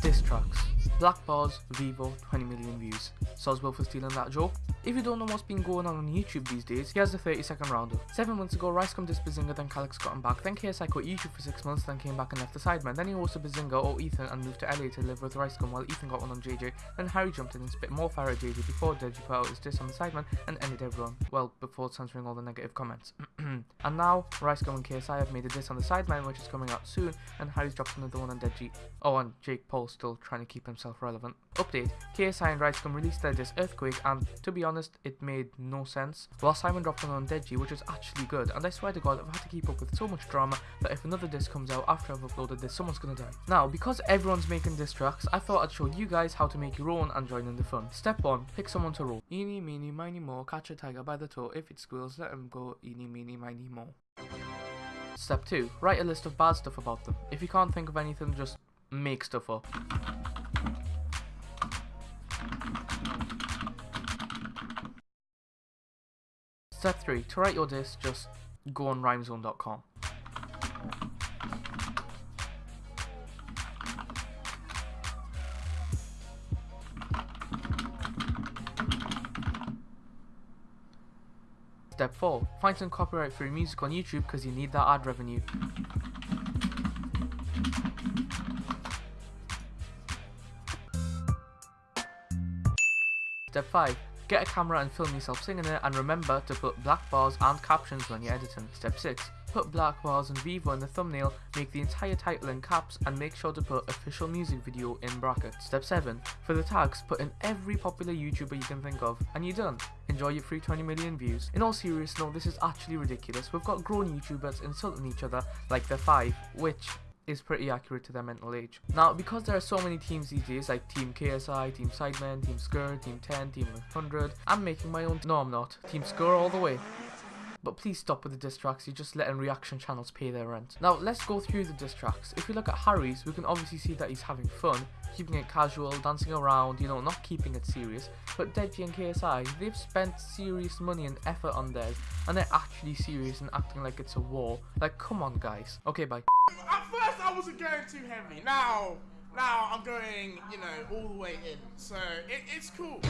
Diss tracks. Black Bars, Vevo, 20 million views. Soswell for stealing that joke. If you don't know what's been going on on YouTube these days, here's the 30 second roundup. 7 months ago, Ricegum dissed Behzinga, then Calyx got him back, then KSI quit YouTube for 6 months, then came back and left the Sidemen. Then he hosted Behzinga or Ethan and moved to LA to live with Ricegum while Ethan got one on JJ. Then Harry jumped in and spit more fire at JJ before Deji put out his diss on the Sidemen and ended everyone. Well, before censoring all the negative comments. and now, Ricegum and KSI have made a diss on the Sidemen which is coming out soon, and Harry's dropped another one on Deji. Oh, and Jake Paul still trying to keep himself relevant. Update, KSI and Ricegum released their diss Earthquake and, to be honest, it made no sense. While Simon dropped one on Deji, which was actually good, and I swear to god I've had to keep up with so much drama that if another disc comes out after I've uploaded this, someone's gonna die. Now, because everyone's making diss tracks, I thought I'd show you guys how to make your own and join in the fun. Step 1, pick someone to roll. Eeny, meeny, miny, mo, catch a tiger by the toe, if it squeals, let him go, eeny, meeny, miny, mo. Step 2, write a list of bad stuff about them. If you can't think of anything, just make stuff up. Step 3. To write your diss, just go on rhymezone.com. Step 4. Find some copyright free music on YouTube because you need that ad revenue. Step 5. Get a camera and film yourself singing it and remember to put black bars and captions when you're editing. Step 6. Put black bars and Vevo in the thumbnail, make the entire title in caps and make sure to put official music video in brackets. Step 7. For the tags, put in every popular YouTuber you can think of and you're done. Enjoy your free 20 million views. In all seriousness, no, this is actually ridiculous. We've got grown YouTubers insulting each other like they're 5, which is pretty accurate to their mental age. Now, because there are so many teams these days, like Team KSI, Team Sidemen, Team Skur, Team 10, Team 100, I'm making my own- no I'm not, Team Skur all the way. But please stop with the diss tracks, you're just letting reaction channels pay their rent. Now, let's go through the diss tracks. If you look at Harry's, we can obviously see that he's having fun, keeping it casual, dancing around, you know, not keeping it serious. But Deji and KSI, they've spent serious money and effort on theirs, and they're actually serious and acting like it's a war. Like, come on guys. Okay, bye. At first, I wasn't going too heavy. Now, now I'm going, you know, all the way in. So it, it's cool.